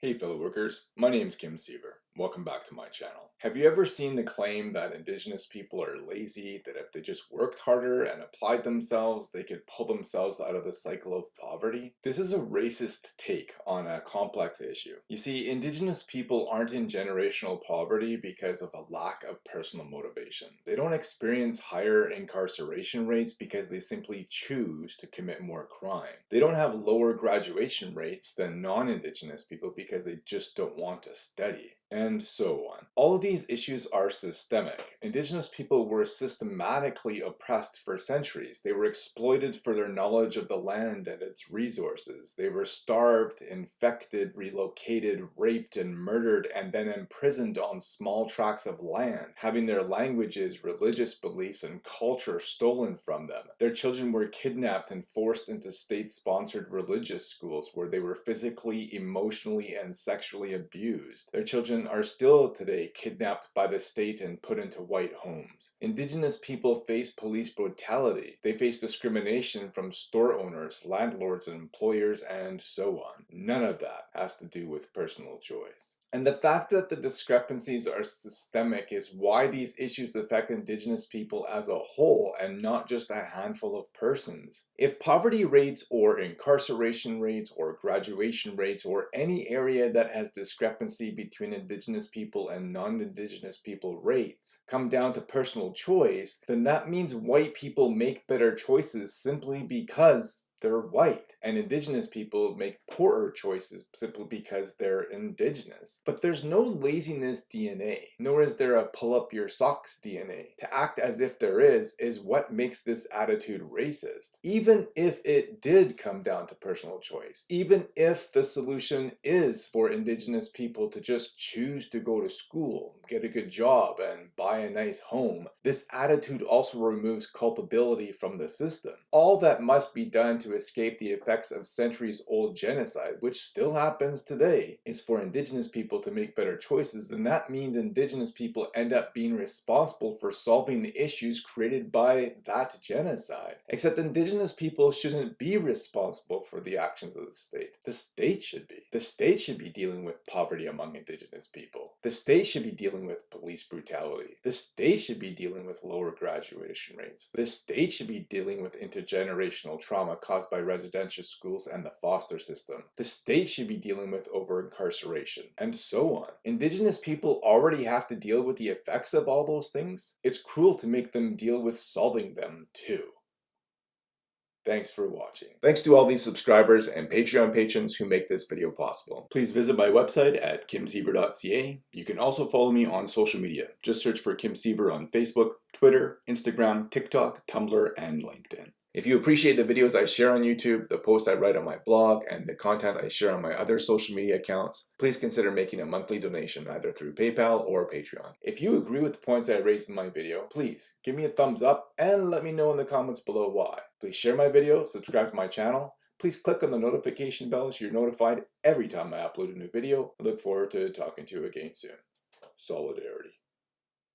Hey fellow workers, my name is Kim Siever. Welcome back to my channel. Have you ever seen the claim that indigenous people are lazy, that if they just worked harder and applied themselves, they could pull themselves out of the cycle of poverty? This is a racist take on a complex issue. You see, indigenous people aren't in generational poverty because of a lack of personal motivation. They don't experience higher incarceration rates because they simply choose to commit more crime. They don't have lower graduation rates than non-indigenous people because they just don't want to study and so on. All of these issues are systemic. Indigenous people were systematically oppressed for centuries. They were exploited for their knowledge of the land and its resources. They were starved, infected, relocated, raped, and murdered, and then imprisoned on small tracts of land, having their languages, religious beliefs, and culture stolen from them. Their children were kidnapped and forced into state-sponsored religious schools where they were physically, emotionally, and sexually abused. Their children are still today kidnapped by the state and put into white homes. Indigenous people face police brutality. They face discrimination from store owners, landlords, and employers, and so on. None of that has to do with personal choice. And the fact that the discrepancies are systemic is why these issues affect indigenous people as a whole and not just a handful of persons. If poverty rates or incarceration rates or graduation rates or any area that has discrepancy between indigenous people and non-indigenous people rates come down to personal choice, then that means white people make better choices simply because they're white and indigenous people make poorer choices simply because they're indigenous. But there's no laziness DNA, nor is there a pull up your socks DNA. To act as if there is, is what makes this attitude racist. Even if it did come down to personal choice, even if the solution is for indigenous people to just choose to go to school, get a good job, and buy a nice home, this attitude also removes culpability from the system. All that must be done to escape the effects of centuries old genocide, which still happens today, is for indigenous people to make better choices, then that means indigenous people end up being responsible for solving the issues created by that genocide. Except indigenous people shouldn't be responsible for the actions of the state. The state should be. The state should be dealing with poverty among indigenous people. The state should be dealing with police brutality. The state should be dealing with lower graduation rates. The state should be dealing with intergenerational trauma caused by residential schools and the foster system. The state should be dealing with over-incarceration, and so on. Indigenous people already have to deal with the effects of all those things. It's cruel to make them deal with solving them too. Thanks for watching. Thanks to all these subscribers and Patreon patrons who make this video possible. Please visit my website at kimsiever.ca. You can also follow me on social media. Just search for Kim Siever on Facebook, Twitter, Instagram, TikTok, Tumblr, and LinkedIn. If you appreciate the videos I share on YouTube, the posts I write on my blog, and the content I share on my other social media accounts, please consider making a monthly donation either through PayPal or Patreon. If you agree with the points I raised in my video, please give me a thumbs up and let me know in the comments below why. Please share my video, subscribe to my channel, please click on the notification bell so you're notified every time I upload a new video. I look forward to talking to you again soon. Solidarity.